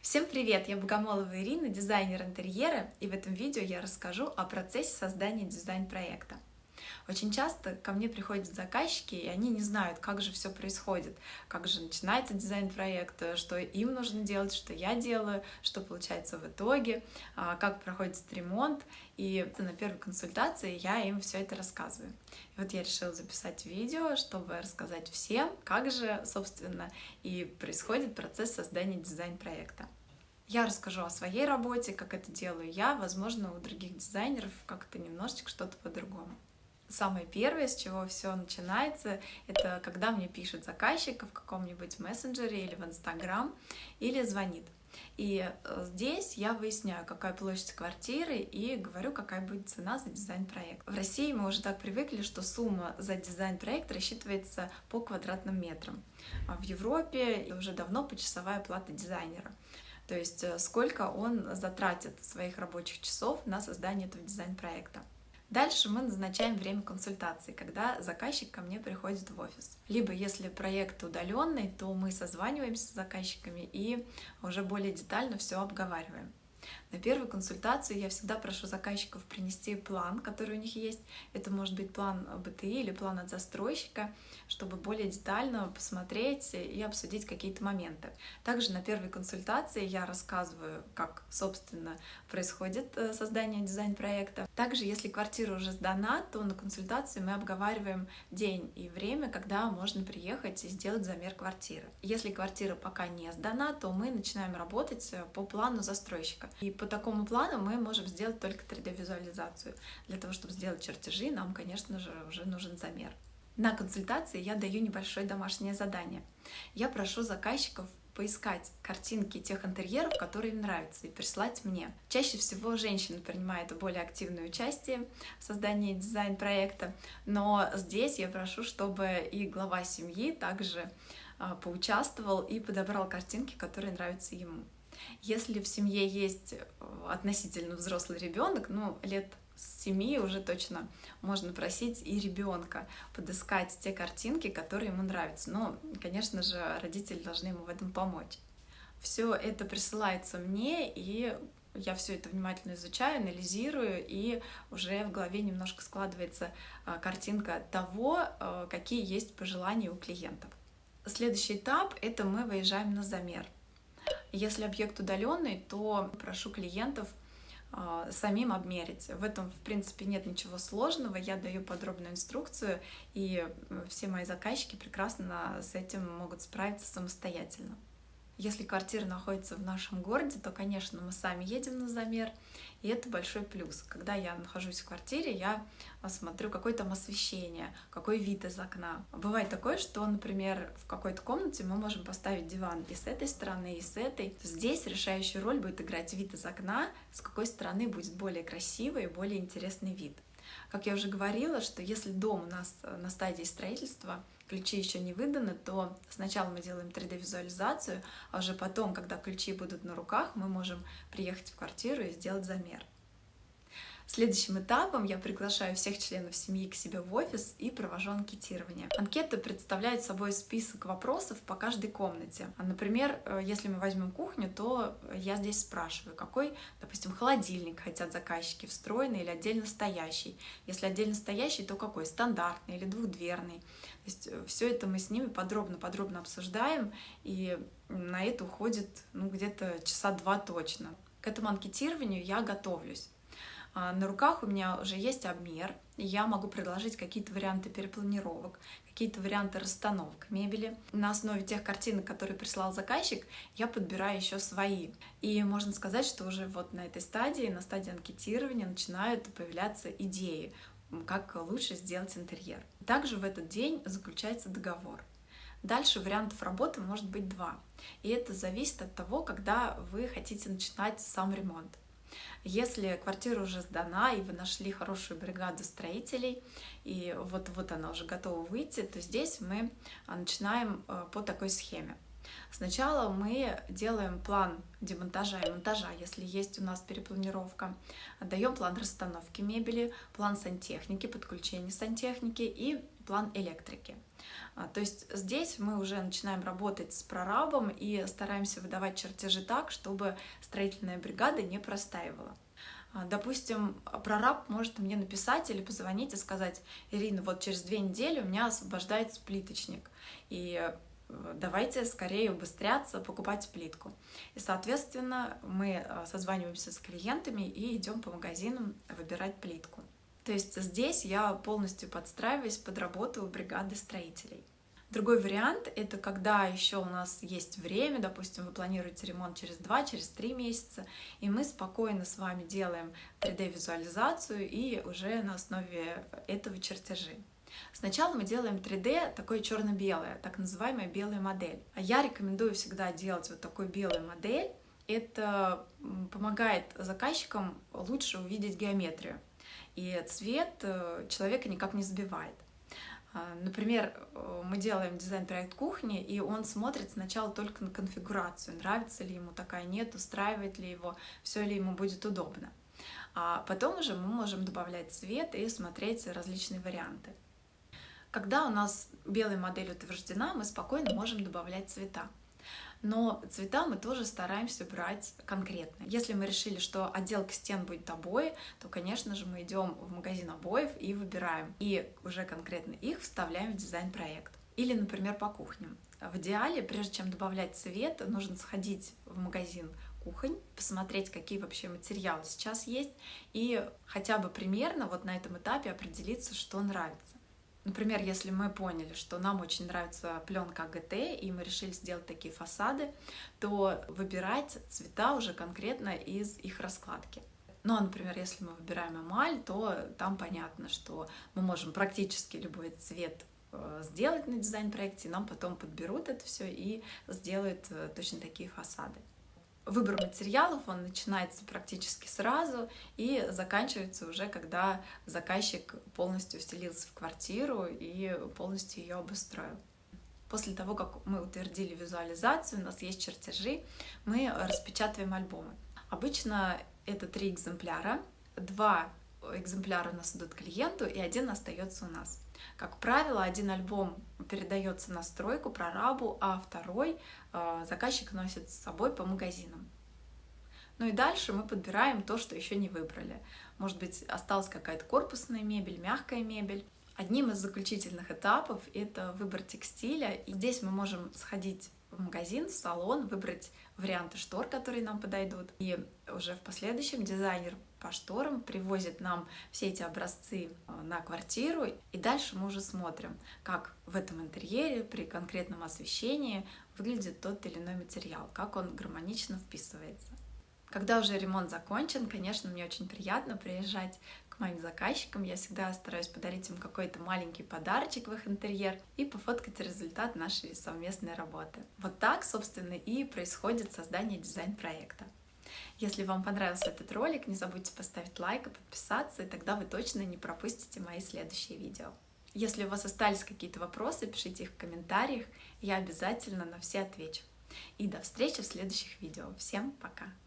Всем привет! Я Богомолова Ирина, дизайнер интерьера, и в этом видео я расскажу о процессе создания дизайн-проекта. Очень часто ко мне приходят заказчики, и они не знают, как же все происходит, как же начинается дизайн проекта, что им нужно делать, что я делаю, что получается в итоге, а, как проходит ремонт. И на первой консультации я им все это рассказываю. И вот я решила записать видео, чтобы рассказать всем, как же, собственно, и происходит процесс создания дизайн-проекта. Я расскажу о своей работе, как это делаю я, возможно, у других дизайнеров как-то немножечко что-то по-другому. Самое первое, с чего все начинается, это когда мне пишет заказчик в каком-нибудь мессенджере или в Инстаграм, или звонит. И э, здесь я выясняю, какая площадь квартиры и говорю, какая будет цена за дизайн-проект. В России мы уже так привыкли, что сумма за дизайн-проект рассчитывается по квадратным метрам. А в Европе уже давно почасовая плата дизайнера. То есть э, сколько он затратит своих рабочих часов на создание этого дизайн-проекта. Дальше мы назначаем время консультации, когда заказчик ко мне приходит в офис. Либо если проект удаленный, то мы созваниваемся с заказчиками и уже более детально все обговариваем. На первую консультацию я всегда прошу заказчиков принести план, который у них есть. Это может быть план БТИ или план от застройщика, чтобы более детально посмотреть и обсудить какие-то моменты. Также на первой консультации я рассказываю, как, собственно, происходит э, создание дизайн-проекта. Также, если квартира уже сдана, то на консультации мы обговариваем день и время, когда можно приехать и сделать замер квартиры. Если квартира пока не сдана, то мы начинаем работать э, по плану застройщика. И по такому плану мы можем сделать только 3D-визуализацию. Для того, чтобы сделать чертежи, нам, конечно же, уже нужен замер. На консультации я даю небольшое домашнее задание. Я прошу заказчиков поискать картинки тех интерьеров, которые им нравятся, и прислать мне. Чаще всего женщины принимают более активное участие в создании дизайн-проекта, но здесь я прошу, чтобы и глава семьи также а, поучаствовал и подобрал картинки, которые нравятся ему. Если в семье есть э, относительно взрослый ребенок, ну, лет с семи уже точно можно просить и ребенка подыскать те картинки, которые ему нравятся. Но, конечно же, родители должны ему в этом помочь. Все это присылается мне, и я все это внимательно изучаю, анализирую, и уже в голове немножко складывается э, картинка того, э, какие есть пожелания у клиентов. Следующий этап — это мы выезжаем на замер — если объект удаленный, то прошу клиентов а, самим обмерить. В этом, в принципе, нет ничего сложного. Я даю подробную инструкцию, и все мои заказчики прекрасно с этим могут справиться самостоятельно. Если квартира находится в нашем городе, то, конечно, мы сами едем на замер, и это большой плюс. Когда я нахожусь в квартире, я смотрю, какое там освещение, какой вид из окна. Бывает такое, что, например, в какой-то комнате мы можем поставить диван и с этой стороны, и с этой. Здесь решающую роль будет играть вид из окна, с какой стороны будет более красивый и более интересный вид. Как я уже говорила, что если дом у нас на стадии строительства, ключи еще не выданы, то сначала мы делаем 3D-визуализацию, а уже потом, когда ключи будут на руках, мы можем приехать в квартиру и сделать замер. Следующим этапом я приглашаю всех членов семьи к себе в офис и провожу анкетирование. Анкета представляет собой список вопросов по каждой комнате. А, например, э, если мы возьмем кухню, то я здесь спрашиваю, какой, допустим, холодильник хотят заказчики, встроенный или отдельно стоящий. Если отдельно стоящий, то какой? Стандартный или двухдверный. То есть э, все это мы с ними подробно-подробно обсуждаем, и на это уходит ну, где-то часа два точно. К этому анкетированию я готовлюсь. А, на руках у меня уже есть обмер, я могу предложить какие-то варианты перепланировок, какие-то варианты расстановок мебели. На основе тех картинок, которые прислал заказчик, я подбираю еще свои. И можно сказать, что уже вот на этой стадии, на стадии анкетирования начинают появляться идеи, как лучше сделать интерьер. Также в этот день заключается договор. Дальше вариантов работы может быть два. И это зависит от того, когда вы хотите начинать сам ремонт. Если квартира уже сдана, и вы нашли хорошую бригаду строителей, и вот-вот она уже готова выйти, то здесь мы а, начинаем э, по такой схеме. Сначала мы делаем план демонтажа и монтажа, если есть у нас перепланировка. Даем план расстановки мебели, план сантехники, подключения сантехники и план электрики. А, то есть здесь мы уже начинаем работать с прорабом и стараемся выдавать чертежи так, чтобы строительная бригада не простаивала. А, допустим, прораб может мне написать или позвонить и сказать, Ирина, вот через две недели у меня освобождается плиточник, и э, давайте скорее убыстряться, покупать плитку. И, соответственно, мы э, созваниваемся с клиентами и идем по магазинам выбирать плитку. То есть здесь я полностью подстраиваюсь под работу бригады строителей. Другой вариант — это когда еще у нас есть время, допустим, вы планируете ремонт через 2, через 3 месяца, и мы спокойно с вами делаем 3D-визуализацию и уже на основе этого чертежи. Сначала мы делаем 3D такое черно-белое, так называемая белая модель. А я рекомендую всегда делать вот такую белую модель. Это помогает заказчикам лучше увидеть геометрию. И цвет э, человека никак не сбивает. А, например, э, мы делаем дизайн-проект кухни, и он смотрит сначала только на конфигурацию, нравится ли ему такая, нет, устраивает ли его, все ли ему будет удобно. А потом уже мы можем добавлять цвет и смотреть различные варианты. Когда у нас белая модель утверждена, мы спокойно можем добавлять цвета но цвета мы тоже стараемся брать конкретно. Если мы решили, что отделка стен будет обои, то, конечно же, мы идем в магазин обоев и выбираем, и уже конкретно их вставляем в дизайн-проект. Или, например, по кухням. В идеале, прежде чем добавлять цвет, нужно сходить в магазин кухонь, посмотреть, какие вообще материалы сейчас есть, и хотя бы примерно вот на этом этапе определиться, что нравится. Например, если мы поняли, что нам очень нравится пленка АГТ, и мы решили сделать такие фасады, то выбирать цвета уже конкретно из их раскладки. Ну, а, например, если мы выбираем эмаль, то там понятно, что мы можем практически любой цвет э, сделать на дизайн-проекте, нам потом подберут это все и сделают э, точно такие фасады. Выбор материалов, он начинается практически сразу и заканчивается уже, когда заказчик полностью вселился в квартиру и полностью ее обустроил. После того, как мы утвердили визуализацию, у нас есть чертежи, мы распечатываем альбомы. Обычно это три экземпляра, два экземпляра у нас идут клиенту и один остается у нас. Как правило, один альбом передается на стройку, прорабу, а второй э, заказчик носит с собой по магазинам. Ну и дальше мы подбираем то, что еще не выбрали. Может быть, осталась какая-то корпусная мебель, мягкая мебель. Одним из заключительных этапов это выбор текстиля. И здесь мы можем сходить в магазин, в салон, выбрать варианты штор, которые нам подойдут. И уже в последующем дизайнер по шторам привозит нам все эти образцы э, на квартиру. И дальше мы уже смотрим, как в этом интерьере при конкретном освещении выглядит тот или иной материал, как он гармонично вписывается. Когда уже ремонт закончен, конечно, мне очень приятно приезжать к моим заказчикам. Я всегда стараюсь подарить им какой-то маленький подарочек в их интерьер и пофоткать результат нашей совместной работы. Вот так, собственно, и происходит создание дизайн-проекта. Если вам понравился этот ролик, не забудьте поставить лайк и подписаться, и тогда вы точно не пропустите мои следующие видео. Если у вас остались какие-то вопросы, пишите их в комментариях, я обязательно на все отвечу. И до встречи в следующих видео. Всем пока!